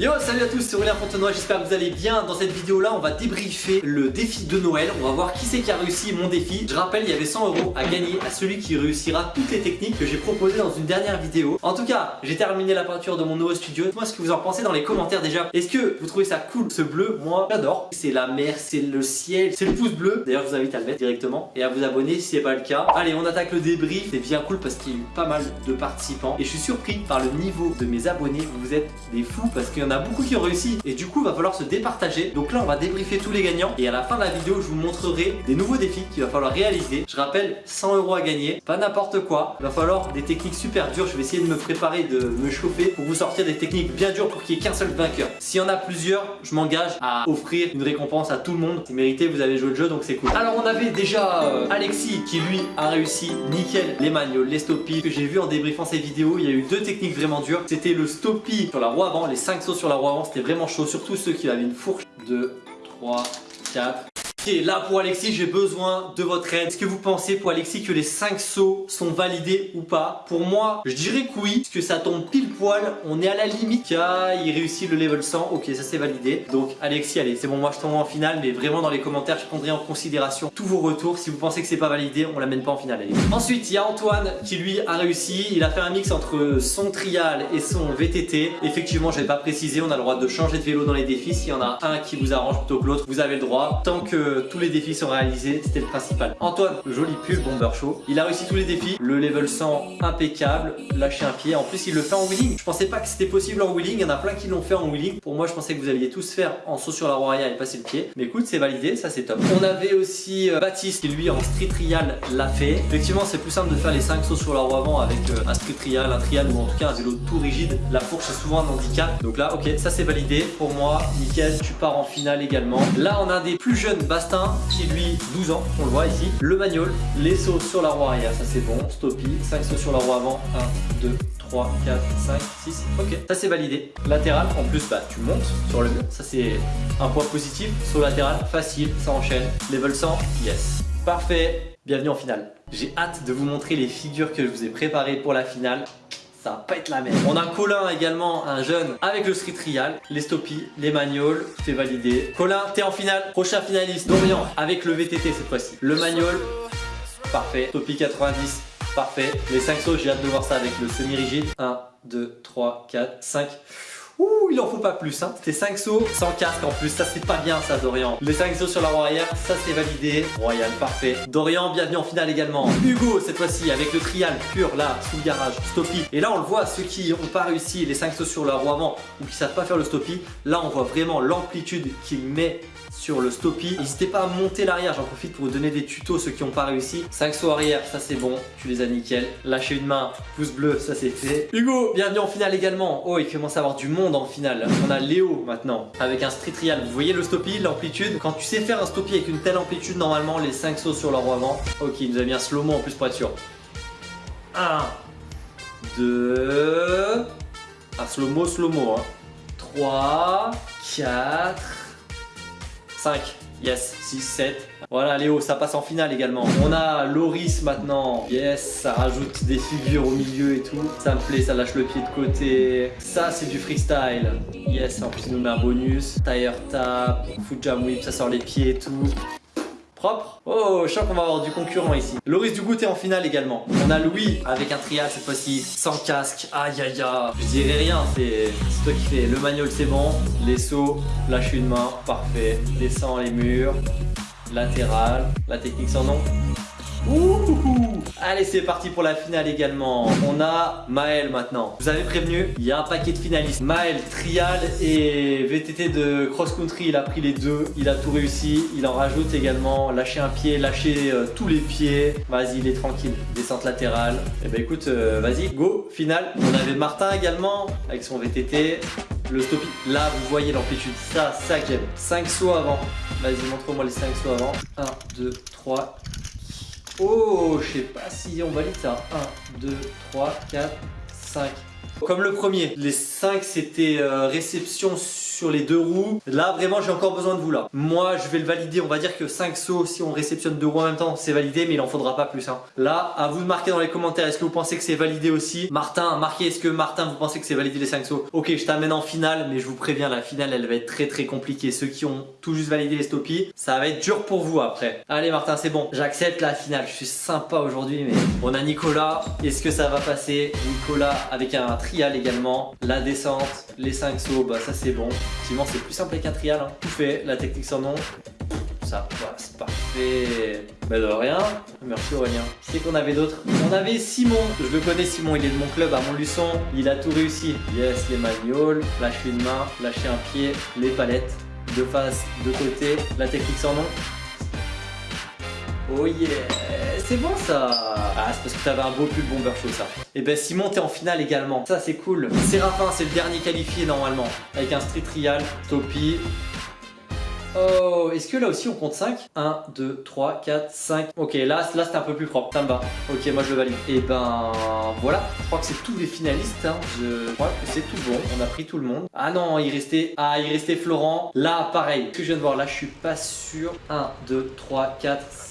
Yo salut à tous c'est Aurélien Fontenoy, j'espère que vous allez bien. Dans cette vidéo là on va débriefer le défi de Noël. On va voir qui c'est qui a réussi mon défi. Je rappelle il y avait 100 euros à gagner à celui qui réussira toutes les techniques que j'ai proposées dans une dernière vidéo. En tout cas j'ai terminé la peinture de mon nouveau studio. Dites-moi ce que vous en pensez dans les commentaires déjà. Est-ce que vous trouvez ça cool ce bleu? Moi j'adore. C'est la mer, c'est le ciel, c'est le pouce bleu. D'ailleurs je vous invite à le mettre directement et à vous abonner si c'est pas le cas. Allez on attaque le débrief. C'est bien cool parce qu'il y a eu pas mal de participants. Et je suis surpris par le niveau de mes abonnés. Vous êtes des fous parce qu'il en a beaucoup qui ont réussi. Et du coup il va falloir se départager. Donc là on va débriefer tous les gagnants. Et à la fin de la vidéo je vous montrerai des nouveaux défis qu'il va falloir réaliser. Je rappelle 100 euros à gagner. Pas n'importe quoi. Il va falloir des techniques super dures. Je vais essayer de me préparer de me chauffer pour vous sortir des techniques bien dures pour qu'il n'y ait qu'un seul vainqueur. S'il y en a plusieurs je m'engage à offrir une récompense à tout le monde. C'est mérité. Vous avez joué le jeu donc c'est cool. Alors on avait déjà euh, Alexis qui lui a réussi. Nickel. Les manuals les stoppies que j'ai vu en débriefant ces vidéos il y a eu deux techniques vraiment dures. C'était le stoppie sur la roue avant les 5 sauts sur la roue avant c'était vraiment chaud surtout ceux qui avaient une fourche 2 3 4 Là pour Alexis, j'ai besoin de votre aide. Est-ce que vous pensez pour Alexis que les 5 sauts sont validés ou pas? Pour moi, je dirais que oui, parce que ça tombe pile poil. On est à la limite. Ah, il réussit le level 100. Ok, ça c'est validé. Donc Alexis, allez, c'est bon, moi je tombe en finale, mais vraiment dans les commentaires, je prendrai en considération tous vos retours. Si vous pensez que c'est pas validé, on l'amène pas en finale. Ensuite, il y a Antoine qui lui a réussi. Il a fait un mix entre son trial et son VTT. Effectivement, je vais pas préciser, on a le droit de changer de vélo dans les défis. S'il y en a un qui vous arrange plutôt que l'autre, vous avez le droit. Tant que tous les défis sont réalisés, c'était le principal. Antoine, joli pull, bomber show. Il a réussi tous les défis, le level 100 impeccable, lâcher un pied. En plus, il le fait en wheeling. Je pensais pas que c'était possible en wheeling, il y en a plein qui l'ont fait en wheeling. Pour moi, je pensais que vous alliez tous faire en saut sur la roue arrière et passer le pied. Mais écoute, c'est validé, ça c'est top. On avait aussi euh, Baptiste qui lui en street trial l'a fait. Effectivement, c'est plus simple de faire les 5 sauts sur la roue avant avec euh, un street trial, un trial ou en tout cas un vélo tout rigide. La fourche est souvent un handicap. Donc là, ok, ça c'est validé. Pour moi, nickel, tu pars en finale également. Là, on a des plus jeunes Bastin qui lui 12 ans, on le voit ici. Le manual, les sauts sur la roue arrière, ça c'est bon. Stoppie, 5 sauts sur la roue avant, 1, 2, 3, 4, 5, 6, ok, ça c'est validé. Latéral, en plus bah tu montes sur le mur, ça c'est un point positif. Saut latéral, facile, ça enchaîne. Level 100, yes. Parfait, bienvenue en finale. J'ai hâte de vous montrer les figures que je vous ai préparées pour la finale ça va pas être la même. On a Colin également, un jeune avec le street trial, les stoppies, les manuals, c'est validé. Colin, t'es en finale, prochain finaliste. Dorian avec le VTT cette fois-ci. Le manual, parfait. Stoppie 90, parfait. Les 5 sauts, j'ai hâte de voir ça avec le semi-rigide. 1, 2, 3, 4, 5. Ouh, il en faut pas plus. Hein. C'était 5 sauts sans casque en plus. Ça, c'est pas bien, ça, Dorian. Les 5 sauts sur la roue arrière, ça, c'est validé. Royal, parfait. Dorian, bienvenue en finale également. Hugo, cette fois-ci, avec le trial pur, là, sous le garage, stoppie. Et là, on le voit, ceux qui n'ont pas réussi les 5 sauts sur la roue avant ou qui savent pas faire le stoppie, là, on voit vraiment l'amplitude qu'il met sur le stoppie. N'hésitez pas à monter l'arrière, j'en profite pour vous donner des tutos ceux qui n'ont pas réussi. 5 sauts arrière, ça c'est bon, tu les as nickel. Lâcher une main, pouce bleu, ça c'est fait. Hugo, bienvenue en finale également. Oh, il commence à avoir du monde en finale. On a Léo maintenant, avec un street trial. Vous voyez le stoppie, l'amplitude Quand tu sais faire un stoppie avec une telle amplitude, normalement les 5 sauts sur roue avant. Ok, il nous a mis un slow-mo en plus pour être sûr. 1, 2, un slow-mo, slow-mo. 3, 4, 5. Yes, 6, 7. Voilà Léo, ça passe en finale également. On a Loris maintenant. Yes, ça rajoute des figures au milieu et tout. Ça me plaît, ça lâche le pied de côté. Ça, c'est du freestyle. Yes, en plus, il nous met un bonus. Tire tap, foot jam whip, ça sort les pieds et tout. Propre Oh, je sens qu'on va avoir du concurrent ici. Loris du goûter en finale également. On a Louis avec un trial cette fois-ci, sans casque. Aïe aïe aïe. Je dirais rien, c'est toi qui fais. Le manual c'est bon. Les sauts, lâche une main, parfait. Descend les murs. Latéral. La technique sans nom. Ouh. Allez c'est parti pour la finale également. On a Maël maintenant. Vous avez prévenu, il y a un paquet de finalistes. Maël, trial et VTT de cross country Il a pris les deux, il a tout réussi. Il en rajoute également, lâcher un pied Lâcher euh, tous les pieds. Vas-y il est tranquille, descente latérale. Et eh ben écoute, euh, vas-y, go, finale. On avait Martin également avec son VTT le stoppie, là vous voyez l'amplitude, ça, ça j'aime. 5 sauts avant, vas-y montre-moi les 5 sauts avant 1, 2, 3, Oh, je sais pas si on valide ça. 1, 2, 3, 4, 5. Comme le premier, les 5 c'était euh, réception sur les deux roues. Là, vraiment, j'ai encore besoin de vous là. Moi, je vais le valider. On va dire que 5 sauts, si on réceptionne deux roues en même temps, c'est validé, mais il en faudra pas plus. Hein. Là, à vous de marquer dans les commentaires, est-ce que vous pensez que c'est validé aussi? Martin, marquez, est-ce que Martin, vous pensez que c'est validé les 5 sauts? Ok, je t'amène en finale, mais je vous préviens, la finale, elle va être très très compliquée. Ceux qui ont tout juste validé les stoppies, ça va être dur pour vous après. Allez Martin, c'est bon, j'accepte la finale. Je suis sympa aujourd'hui, mais on a Nicolas. Est-ce que ça va passer? Nicolas avec un trial également. La descente, les 5 sauts, bah ça c'est bon. Effectivement, c'est plus simple avec un trial. Hein. Tout fait, la technique sans nom. Ça, voilà, c'est parfait. Bah de rien. Merci Aurélien. Qui c'est qu'on avait d'autres On avait Simon. Je le connais Simon, il est de mon club à Montluçon. Il a tout réussi. Yes, les magnoles, lâcher une main, lâcher un pied, les palettes. De face, de côté, la technique sans nom. Oh yeah. C'est bon ça. Ah c'est parce que t'avais un beau pull bomber show ça. Et eh ben Simon t'es en finale également. Ça c'est cool. Séraphin c'est le dernier qualifié normalement. Avec un street trial Topi. Oh, est-ce que là aussi on compte 5 1, 2, 3, 4, 5 Ok, là, là c'était un peu plus propre, ça me va. Ok, moi je le valide. Et eh ben voilà, je crois que c'est tous les finalistes hein. Je crois que c'est tout bon, on a pris tout le monde. Ah non, il restait, ah il restait Florent. Là, pareil, ce que je viens de voir, là je suis pas sûr. 1, 2, 3, 4, 5.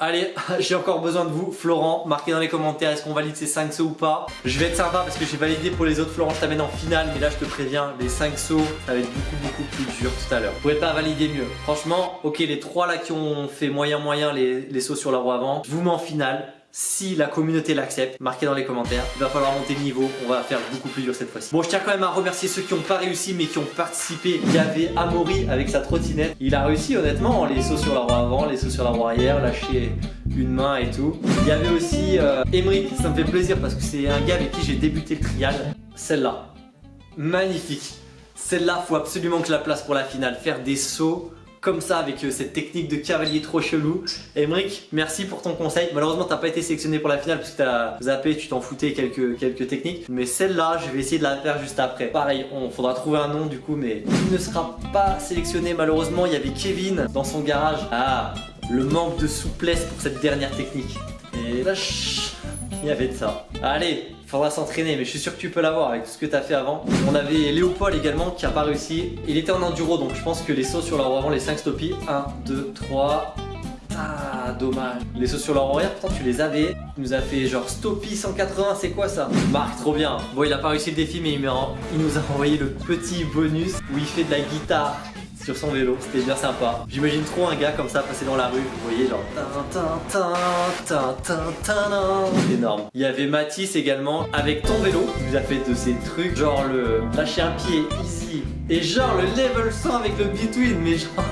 Allez, j'ai encore besoin de vous. Florent, marquez dans les commentaires est-ce qu'on valide ces 5 sauts ou pas? Je vais être sympa parce que j'ai validé pour les autres. Florent, je t'amène en finale. Mais là, je te préviens, les 5 sauts, ça va être beaucoup, beaucoup plus dur tout à l'heure. Vous pouvez pas valider mieux. Franchement, ok, les 3 là qui ont fait moyen, moyen les, les sauts sur la roue avant, je vous mets en finale si la communauté l'accepte, marquez dans les commentaires. Il va falloir monter le niveau, on va faire beaucoup plus dur cette fois-ci. Bon, je tiens quand même à remercier ceux qui n'ont pas réussi mais qui ont participé. Il y avait Amaury avec sa trottinette. Il a réussi honnêtement, les sauts sur la roue avant, les sauts sur la roue arrière, lâcher une main et tout. Il y avait aussi euh, ça me fait plaisir parce que c'est un gars avec qui j'ai débuté le trial. Celle-là, magnifique. Celle-là, faut absolument que je la place pour la finale. Faire des sauts comme ça avec euh, cette technique de cavalier trop chelou. Emric, merci pour ton conseil. Malheureusement, t'as pas été sélectionné pour la finale parce que t'as zappé, tu t'en foutais quelques, quelques techniques. Mais celle-là, je vais essayer de la faire juste après. Pareil, on faudra trouver un nom du coup, mais il ne sera pas sélectionné malheureusement. Il y avait Kevin dans son garage. Ah, le manque de souplesse pour cette dernière technique. Et il y avait de ça. Allez, faudra s'entraîner, mais je suis sûr que tu peux l'avoir avec tout ce que tu as fait avant. On avait Léopold également qui a pas réussi. Il était en enduro, donc je pense que les sauts sur la avant, les 5 stoppies. 1, 2, 3. Ah, dommage. Les sauts sur roue arrière, pourtant tu les avais. Il nous a fait genre stoppie 180, c'est quoi ça? Marc, trop bien. Bon, il a pas réussi le défi, mais il, il nous a envoyé le petit bonus où il fait de la guitare sur son vélo, c'était bien sympa. J'imagine trop un gars comme ça passer dans la rue, vous voyez genre énorme. Il y avait Mathis également avec ton vélo, il nous a fait de ces trucs genre le lâcher un pied easy et genre le level 100 avec le between mais genre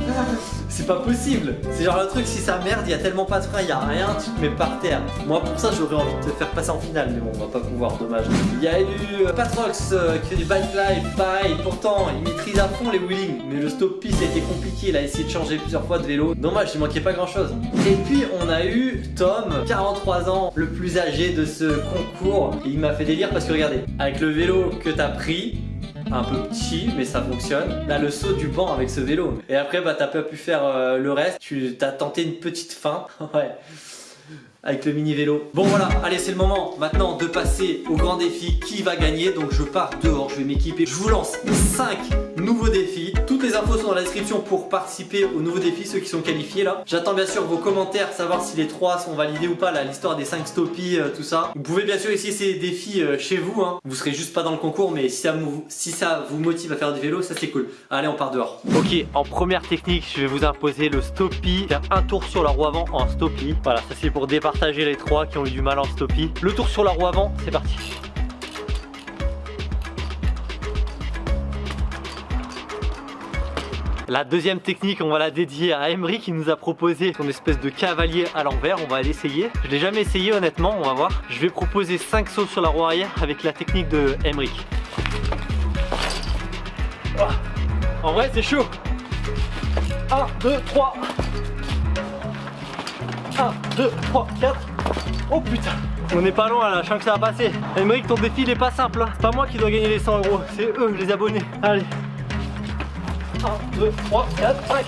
c'est pas possible C'est genre le truc, si ça merde, il y a tellement pas de frein, y a rien, tu te mets par terre. Moi pour ça j'aurais envie de te faire passer en finale, mais bon, on va pas pouvoir, dommage. Il y a eu euh, Patrox euh, qui fait du bike life, pareil, pourtant il maîtrise à fond les wheelings, mais le stop piste été compliqué, il a essayé de changer plusieurs fois de vélo. Dommage, il manquait pas grand chose. Et puis on a eu Tom, 43 ans, le plus âgé de ce concours. Et il m'a fait délire parce que regardez, avec le vélo que t'as pris, un peu petit mais ça fonctionne. Là le saut du banc avec ce vélo. Et après bah t'as pas pu faire euh, le reste, tu t'as tenté une petite fin. ouais avec le mini vélo. Bon voilà, allez c'est le moment maintenant de passer au grand défi qui va gagner? Donc je pars dehors, je vais m'équiper. Je vous lance 5 nouveaux défis. Toutes les infos sont dans la description pour participer aux nouveaux défis, ceux qui sont qualifiés là. J'attends bien sûr vos commentaires, savoir si les 3 sont validés ou pas, l'histoire des 5 stoppies, euh, tout ça. Vous pouvez bien sûr essayer ces défis euh, chez vous. Hein. Vous serez juste pas dans le concours, mais si ça, vous, motive à faire du vélo, ça c'est cool. Allez, on part dehors. Ok, en première technique, je vais vous imposer le stoppie. Faire un tour sur la roue avant en stoppie. Voilà, ça c'est pour départ partager les trois qui ont eu du mal en stoppie. Le tour sur la roue avant, c'est parti. La deuxième technique, on va la dédier à Emery qui nous a proposé son espèce de cavalier à l'envers. On va l'essayer. Je l'ai jamais essayé honnêtement, on va voir. Je vais proposer 5 sauts sur la roue arrière avec la technique de Emery. En vrai, c'est chaud. 1, 2, 3. 1, 2, 3, 4. Oh putain on est pas loin là, je sens que ça va passer. Emmerich, ton défi il est pas simple. Hein. C'est pas moi qui dois gagner les 100 euros, c'est eux les abonnés. Allez. 1, 2, 3, 4, 5.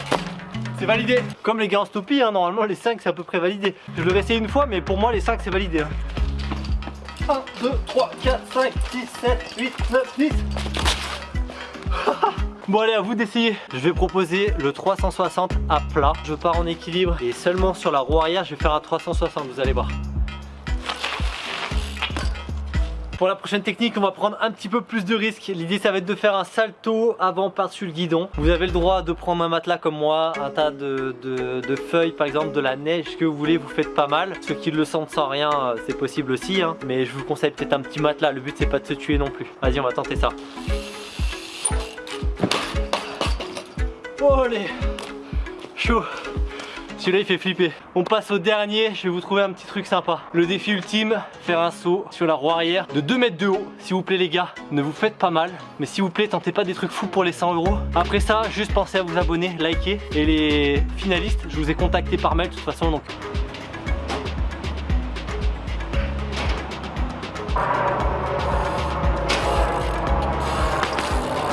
C'est validé. Comme les gars en stopie, hein, normalement les 5 c'est à peu près validé. Je vais essayer une fois, mais pour moi les 5 c'est validé. 1, 2, 3, 4, 5, 6, 7, 8, 9, 10. Bon allez à vous d'essayer Je vais proposer le 360 à plat Je pars en équilibre et seulement sur la roue arrière je vais faire un 360 vous allez voir pour la prochaine technique, on va prendre un petit peu plus de risques. L'idée, ça va être de faire un salto avant par-dessus le guidon. Vous avez le droit de prendre un matelas comme moi, un tas de, feuilles, par exemple, de la neige, ce que vous voulez, vous faites pas mal. Ceux qui le sentent sans rien, euh, c'est possible aussi. Hein. Mais je vous conseille peut-être un petit matelas. Le but, c'est pas de se tuer non plus. Vas-y, on va tenter ça. Oh, allez Chaud celui-là il fait flipper. On passe au dernier, je vais vous trouver un petit truc sympa. Le défi ultime, faire un saut sur la roue arrière de 2 mètres de haut. S'il vous plaît les gars, ne vous faites pas mal. Mais s'il vous plaît, tentez pas des trucs fous pour les 100 euros. Après ça, juste pensez à vous abonner, liker. Et les finalistes, je vous ai contacté par mail de toute façon. Donc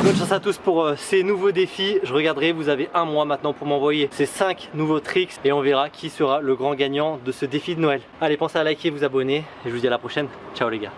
Bonne chance à tous pour euh, ces nouveaux défis. Je regarderai, vous avez un mois maintenant pour m'envoyer ces 5 nouveaux tricks et on verra qui sera le grand gagnant de ce défi de Noël. Allez, pensez à liker, vous abonner et je vous dis à la prochaine. Ciao les gars.